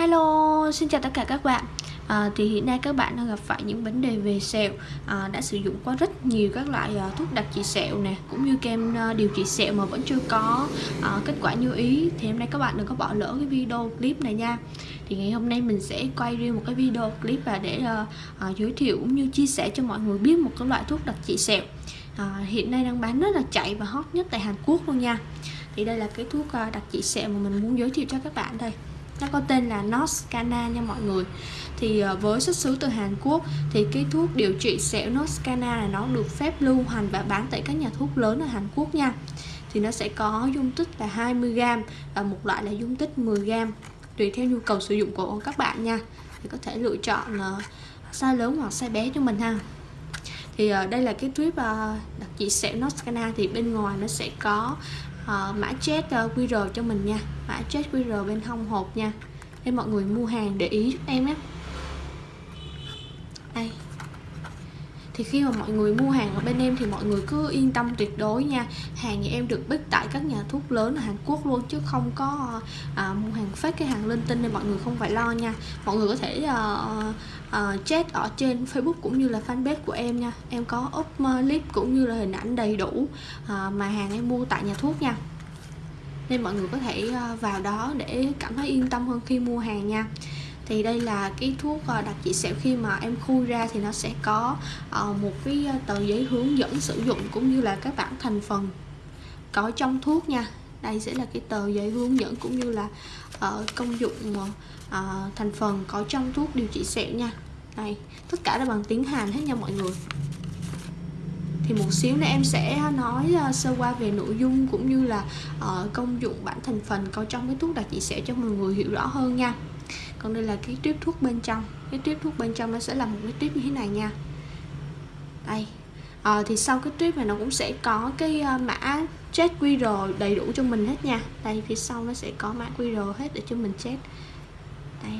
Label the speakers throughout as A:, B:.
A: Hello, xin chào tất cả các bạn. À, Thì hiện nay các bạn đang gặp phải những vấn đề về sẹo. À, Đã sử dụng qua rất nhiều các loại à, thuốc đặc trị sẹo nè Cũng như kem à, điều trị sẹo mà vẫn chưa có. À, kết quả như ý Thì hôm nay các bạn đừng có bỏ lỡ cái video clip này nha. Thì ngày hôm nay mình sẽ quay riêng một cái video clip và để à, à, giới thiệu cũng như chia sẻ cho mọi người biết một cái loại thuốc đặc trị sẹo. À, Hiện nay đang bán rất là chạy và hot nhất tại Hàn Quốc luôn nha. Thì đây là cái thuốc à, đặc trị sẹo mà mình muốn giới thiệu cho các bạn đây nó có tên là Noskana nha mọi người. Thì ờ, với xuất xứ từ Hàn Quốc thì cái thuốc điều trị sẹo Noskana là nó được phép lưu hành và bán tại các nhà thuốc lớn ở Hàn Quốc nha. Thì nó sẽ có dung tích là 20g và một loại là dung tích 10g tùy theo nhu cầu sử dụng của các bạn nha. Thì có thể lựa chọn ờ, size lớn hoặc size bé cho mình ha. Thì ờ, đây là cái tuyếp đặc trị sẹo Noskana thì bên ngoài nó sẽ có uh, mã chat uh, ờ, QR cho mình nha. Mã chat QR bên hông hộp nha. Nên mọi người mua hàng để ý giúp em nhé. Đây thì khi mà mọi người mua hàng ở bên em thì mọi người cứ yên tâm tuyệt đối nha. Hàng nhà em được bích tại các nhà thuốc lớn ở Hàn Quốc luôn chứ không có à, mua hàng fake cái hàng linh tinh nên mọi người không phải lo nha. Mọi người có thể à, à, chat ở trên Facebook cũng như là fanpage của em nha. Em có up ờ, clip cũng như là hình ảnh đầy đủ à, mà hàng em mua tại nhà thuốc nha. Nên mọi người có thể vào đó để cảm thấy yên tâm hơn khi mua hàng nha thì đây là cái thuốc ờ, đặc trị sẹo khi mà em khui ra thì nó sẽ có ờ, một cái ờ, tờ giấy hướng dẫn sử dụng cũng như là các bảng thành phần có trong thuốc nha. Đây sẽ là cái tờ giấy hướng dẫn cũng như là công dụng thành phần có trong thuốc điều trị sẹo nha. Đây, tất cả là bằng tiếng Hàn hết nha mọi người. Thì một xíu nữa em sẽ nói sơ qua về nội dung cũng như là công dụng bản thành phần có trong cái thuốc đặc trị sẹo cho mọi người hiểu rõ hơn nha còn đây là cái tiếp thuốc bên trong. Cái tiếp thuốc bên trong nó sẽ là một cái tiếp như thế này nha. Đây. À, thì sau cái tiếp này nó cũng sẽ có cái ờ, mã chat QR đầy đủ cho mình hết nha. Đây phía sau nó sẽ có mã QR hết để cho mình chat đây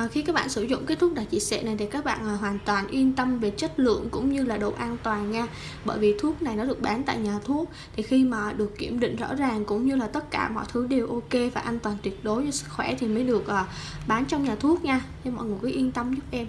A: à, khi các bạn sử dụng cái thuốc đặc trị sẹo này thì các bạn à, hoàn toàn yên tâm về chất lượng cũng như là độ an toàn nha. Bởi vì thuốc này nó được bán tại nhà thuốc thì khi mà được kiểm định rõ ràng cũng như là tất cả mọi thứ đều ok và an toàn tuyệt đối cho sức khỏe thì mới được à, bán trong nhà thuốc nha. Nên mọi người cứ yên tâm giúp em.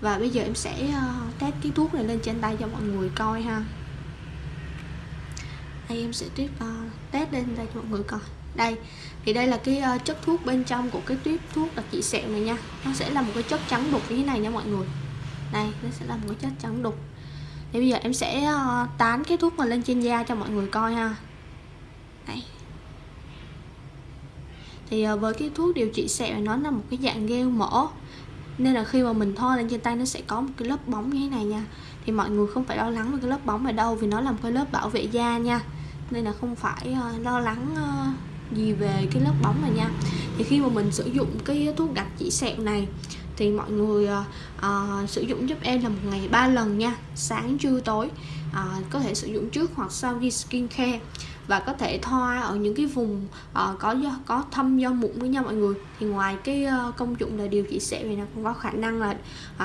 A: Và bây giờ em sẽ uh, test cái thuốc này lên trên tay cho mọi người coi ha. Đây em sẽ tiếp uh, test lên đây cho mọi người coi đây thì đây là cái uh, chất thuốc bên trong của cái tuyếp thuốc đặc trị sẹo này nha. Nó sẽ là một cái chất trắng đục như thế này nha mọi người. Đây nó sẽ là một cái chất trắng đục. Thì bây giờ em sẽ uh, tán cái thuốc này lên trên da cho mọi người coi ha. Đây. Thì uh, với cái thuốc điều trị sẹo này nó là một cái dạng gel mỡ. Nên là khi mà mình thoa lên trên tay nó sẽ có một cái lớp bóng như thế này nha. Thì mọi người không phải lo lắng về cái lớp bóng ở đâu vì nó là một cái lớp bảo vệ da nha. Nên là không phải uh, lo lắng uh, gì về cái lớp bóng này nha. Thì khi mà mình sử dụng cái thuốc đặc chỉ sẹo này thì mọi người uh, sử dụng giúp em là một ngày ba lần nha sáng trưa tối. Uh, có thể sử dụng trước hoặc sau khi skin care và có thể thoa ở những cái vùng uh, có do có thâm do mụn với nhau mọi người. Thì ngoài cái uh, công dụng là điều trị sẹo thì nó cũng có khả năng là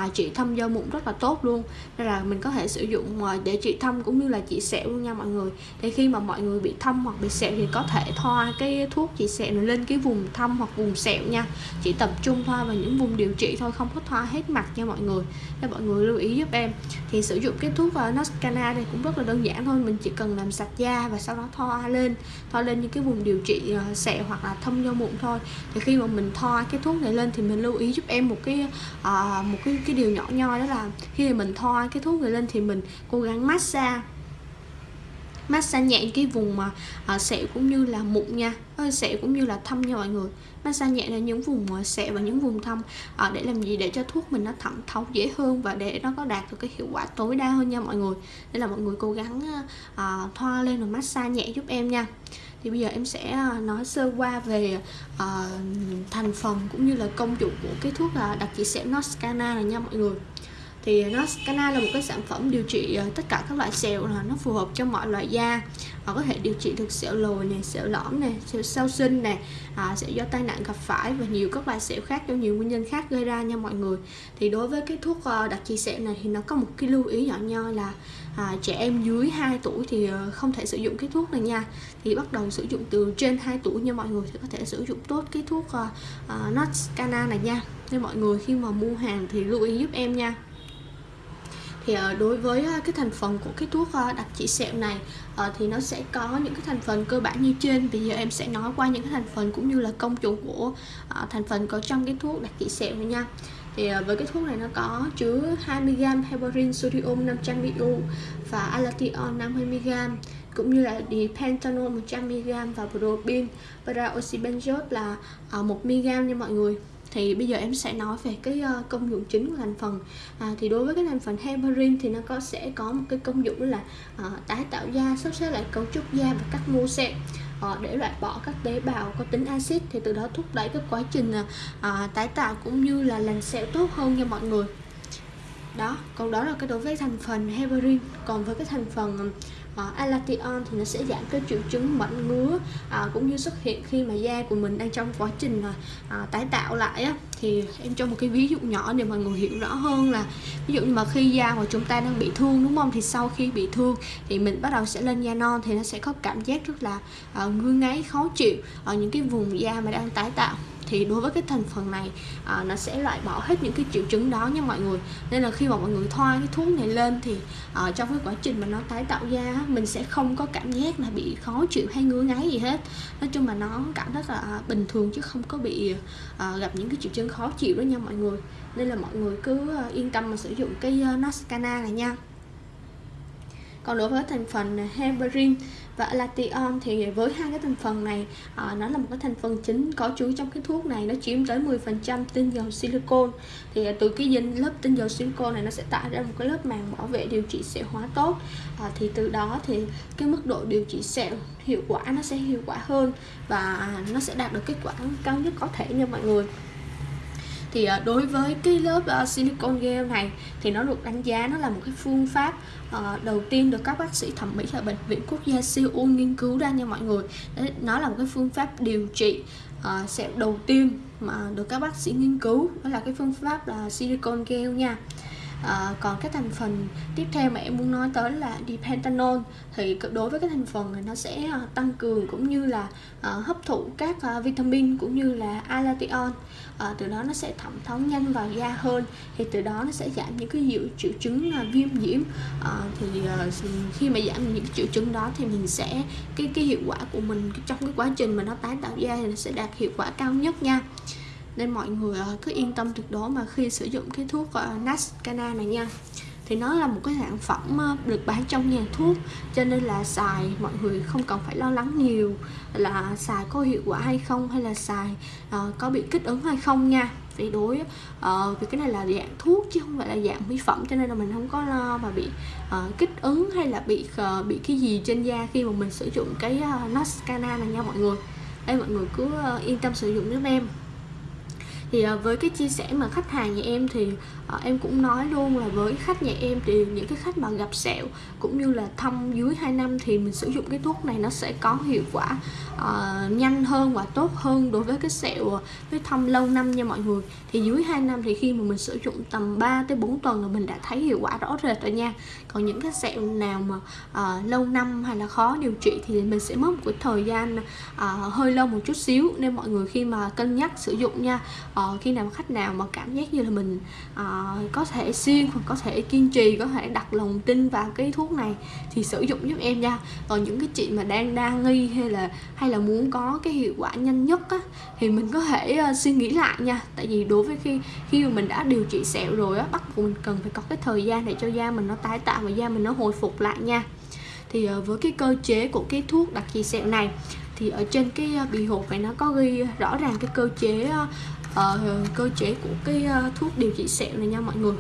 A: uh, trị thâm do mụn rất là tốt luôn. Nên là mình có thể sử dụng uh, để trị thâm cũng như là trị sẹo luôn nha mọi người. Thì khi mà mọi người bị thâm hoặc bị sẹo thì có thể thoa cái thuốc trị sẹo này lên cái vùng thâm hoặc vùng sẹo nha. Chỉ tập trung thoa vào những vùng điều trị thôi không có thoa hết mặt nha mọi người. Cho mọi người lưu ý giúp em. Thì sử dụng cái thuốc uh, Noscana này cũng rất là đơn giản thôi mình chỉ cần làm sạch da và sau đó thoa thoa lên thoa lên những cái vùng điều trị ờ, sẹo hoặc là thâm do mụn thôi. Thì khi mà mình thoa cái thuốc này lên thì mình lưu ý giúp em một cái à, một cái cái điều nhỏ nhoi đó là khi mà mình thoa cái thuốc này lên thì mình cố gắng massage massage nhẹ cái vùng mà à, sẹo cũng như là mụn nha. À, sẹo cũng như là thâm nha mọi người. Massage nhẹ là những vùng à, sẹo và những vùng thâm à, để làm gì? Để cho thuốc mình nó thẩm thấu dễ hơn và để nó có đạt được cái hiệu quả tối đa hơn nha mọi người. Nên là mọi người cố gắng à, à thoa lên rồi massage nhẹ giúp em nha. Thì bây giờ em sẽ à, nói sơ qua về uh, thành phần cũng như là công dụng của cái thuốc là đặc trị sẹo Noscana này nha mọi người thì nó Scana là một cái sản phẩm điều trị ờ, tất cả các loại sẹo là nó phù hợp cho mọi loại da. Họ có thể điều trị được sẹo lồi này sẹo lõm này sẹo sau sinh này à, sẹo do tai nạn gặp phải và nhiều các loại sẹo khác do nhiều nguyên nhân khác gây ra nha mọi người. Thì đối với cái thuốc ờ, đặc trị sẹo này thì nó có một cái lưu ý nhỏ nho là à, trẻ em dưới 2 tuổi thì ờ, không thể sử dụng cái thuốc này nha. Thì bắt đầu sử dụng từ trên 2 tuổi nha mọi người thì có thể sử dụng tốt cái thuốc uh, uh, Notscana này nha. Nên mọi người khi mà mua hàng thì lưu ý giúp em nha thì uh, đối với uh, cái thành phần của cái thuốc uh, đặc trị sẹo này uh, thì nó sẽ có những cái thành phần cơ bản như trên. Bây giờ em sẽ nói qua những cái thành phần cũng như là công dụng của uh, thành phần có trong cái thuốc đặc trị sẹo này nha. Thì uh, với cái thuốc này nó có chứa 20g heparin sodium 500mg và alation 50mg cũng như là dipentanol 100mg và propin paraoxybenzoate là uh, 1mg nha mọi người thì bây giờ em sẽ nói về cái ờ, công dụng chính của thành phần. À, thì đối với cái thành phần heparin thì nó có sẽ có một cái công dụng là uh, tái tạo da sắp xếp lại cấu trúc da và cắt mô sẹo uh, để loại bỏ các tế bào có tính axit. Thì từ đó thúc đẩy cái quá trình uh, tái tạo cũng như là lành sẹo tốt hơn nha mọi người. Đó còn đó là cái đối với thành phần heparin. Còn với cái thành phần uh, Alation thì nó sẽ giảm cái triệu chứng mẩn ngứa uh, cũng như xuất hiện khi mà da của mình đang trong quá trình uh, tái tạo lại á. Thì em cho một cái ví dụ nhỏ để mọi người hiểu rõ hơn là ví dụ như mà khi da của chúng ta đang bị thương đúng không? Thì sau khi bị thương thì mình bắt đầu sẽ lên da non thì nó sẽ có cảm giác rất là uh, ngứa ngáy khó chịu ở những cái vùng da mà đang tái tạo thì đối với cái thành phần này à, nó sẽ loại bỏ hết những cái triệu chứng đó nha mọi người. Nên là khi mà mọi người thoa cái thuốc này lên thì à, trong cái quá trình mà nó tái tạo da mình sẽ không có cảm giác là bị khó chịu hay ngứa ngáy gì hết. Nói chung là nó cảm rất là bình thường chứ không có bị à, gặp những cái triệu chứng khó chịu đó nha mọi người. Nên là mọi người cứ à, yên tâm mà sử dụng cái à, uh, Nascana này nha. Còn đối với thành phần à, heparin và Lation thì với hai cái thành phần này à, nó là một cái thành phần chính có chứa trong cái thuốc này nó chiếm tới 10% tinh dầu silicon thì từ cái dinh lớp tinh dầu silicon này nó sẽ tạo ra một cái lớp màng bảo vệ điều trị sẹo hóa tốt. À, thì từ đó thì cái mức độ điều trị sẹo hiệu quả nó sẽ hiệu quả hơn và nó sẽ đạt được kết quả cao nhất có thể nha mọi người thì à, đối với cái lớp à, silicon gel này thì nó được đánh giá nó là một cái phương pháp ờ, đầu tiên được các bác sĩ thẩm mỹ ở bệnh viện quốc gia Seoul nghiên cứu ra nha mọi người. Nó là một cái phương pháp điều trị ờ, sẽ đầu tiên mà được các bác sĩ nghiên cứu. Đó là cái phương pháp là silicon gel nha à, còn cái thành phần tiếp theo mà em muốn nói tới là dipentanol thì đối với cái thành phần này nó sẽ uh, tăng cường cũng như là uh, hấp thụ các uh, vitamin cũng như là alation uh, từ đó nó sẽ thẩm thấu nhanh vào da hơn. Thì từ đó nó sẽ giảm những cái triệu, triệu chứng uh, viêm nhiễm. Uh, thì uh, khi mà giảm những triệu chứng đó thì mình sẽ cái cái hiệu quả của mình trong cái quá trình mà nó tái tạo da thì nó sẽ đạt hiệu quả cao nhất nha nên mọi người ờ, cứ yên tâm tuyệt đối mà khi sử dụng cái thuốc Nascana này nha. Thì nó là một cái sản phẩm ờ, được bán trong nhà thuốc cho nên là xài mọi người không cần phải lo lắng nhiều là xài có hiệu quả hay không hay là xài uh, có bị kích ứng hay không nha. Vì đối uh, vì cái này là dạng thuốc chứ không phải là dạng mỹ phẩm cho nên là mình không có lo mà bị uh, kích ứng hay là bị uh, bị cái gì trên da khi mà mình sử dụng cái uh, Nascana này nha mọi người. Đây mọi người cứ uh, yên tâm sử dụng giúp em thì ờ, với cái chia sẻ mà khách hàng nhà em thì ờ, em cũng nói luôn là với khách nhà em thì những cái khách mà gặp sẹo cũng như là thâm dưới 2 năm thì mình sử dụng cái thuốc này nó sẽ có hiệu quả uh, nhanh hơn và tốt hơn đối với cái sẹo với thâm lâu năm nha mọi người. Thì dưới 2 năm thì khi mà mình sử dụng tầm 3 tới 4 tuần là mình đã thấy hiệu quả rõ rệt rồi nha. Còn những cái sẹo nào mà uh, lâu năm hay là khó điều trị thì mình sẽ mất một cái thời gian uh, hơi lâu một chút xíu. Nên mọi người khi mà cân nhắc sử dụng nha uh, Ờ, khi nào khách nào mà cảm giác như là mình uh, có thể xuyên hoặc có thể kiên trì có thể đặt lòng tin vào cái thuốc này thì sử dụng giúp em nha. Còn những cái chị mà đang đa nghi hay là hay là muốn có cái hiệu quả nhanh nhất á thì mình có thể uh, suy nghĩ lại nha. Tại vì đối với khi khi mà mình đã điều trị sẹo rồi á bắt buộc mình cần phải có cái thời gian để cho da mình nó tái tạo và da mình nó hồi phục lại nha. Thì uh, với cái cơ chế của cái thuốc đặc trị sẹo này thì ở trên cái bì hộp này nó có ghi rõ ràng cái cơ chế uh, cơ chế của cái uh, thuốc điều trị sẹo này nha mọi người.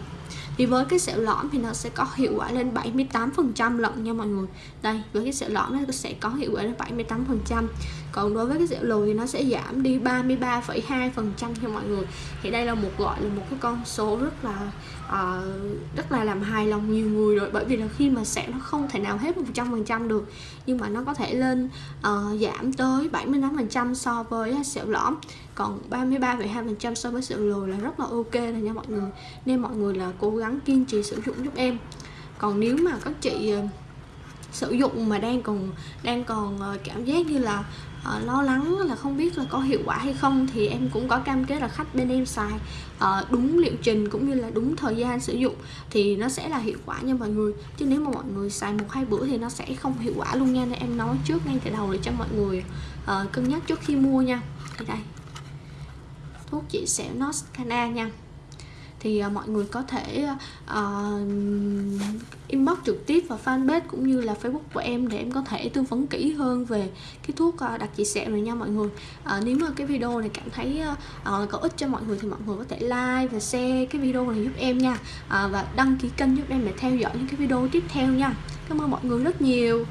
A: Thì với cái sẹo lõm thì nó sẽ có hiệu quả lên 78% lận nha mọi người. Đây với cái sẹo lõm nó sẽ có hiệu quả lên 78% còn đối với cái sẹo lồi thì nó sẽ giảm đi 33,2% cho mọi người. Thì đây là một gọi là một cái con số rất là uh, rất là làm hài lòng nhiều người rồi. Bởi vì là khi mà sẹo nó không thể nào hết 100% được nhưng mà nó có thể lên uh, giảm tới 75% so với sẹo lõm. Còn 33,2% so với sẹo lồi là rất là ok rồi nha mọi người. Nên mọi người là cố gắng kiên trì sử dụng giúp em. Còn nếu mà các chị uh, sử dụng mà đang còn đang còn cảm giác như là uh, lo lắng là không biết là có hiệu quả hay không thì em cũng có cam kết là khách bên em xài. Uh, đúng liệu trình cũng như là đúng thời gian sử dụng thì nó sẽ là hiệu quả nha mọi người. Chứ nếu mà mọi người xài một hai bữa thì nó sẽ không hiệu quả luôn nha. Nên em nói trước ngay từ đầu để cho mọi người uh, cân nhắc trước khi mua nha. Thì đây. Thuốc chị sẹo Noscana nha. Thì uh, mọi người có thể uh, trực tiếp vào fanpage cũng như là facebook của em để em có thể tư vấn kỹ hơn về cái thuốc à, đặc trị sẹo này nha mọi người. À, nếu mà cái video này cảm thấy uh, có ích cho mọi người thì mọi người có thể like và share cái video này giúp em nha. À, và đăng ký kênh giúp em để theo dõi những cái video tiếp theo nha. Cảm ơn mọi người rất nhiều.